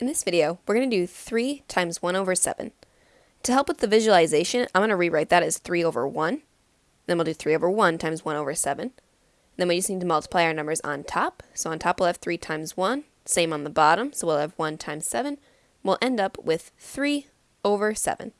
In this video, we're going to do 3 times 1 over 7. To help with the visualization, I'm going to rewrite that as 3 over 1. Then we'll do 3 over 1 times 1 over 7. Then we just need to multiply our numbers on top. So on top we'll have 3 times 1, same on the bottom, so we'll have 1 times 7. We'll end up with 3 over 7.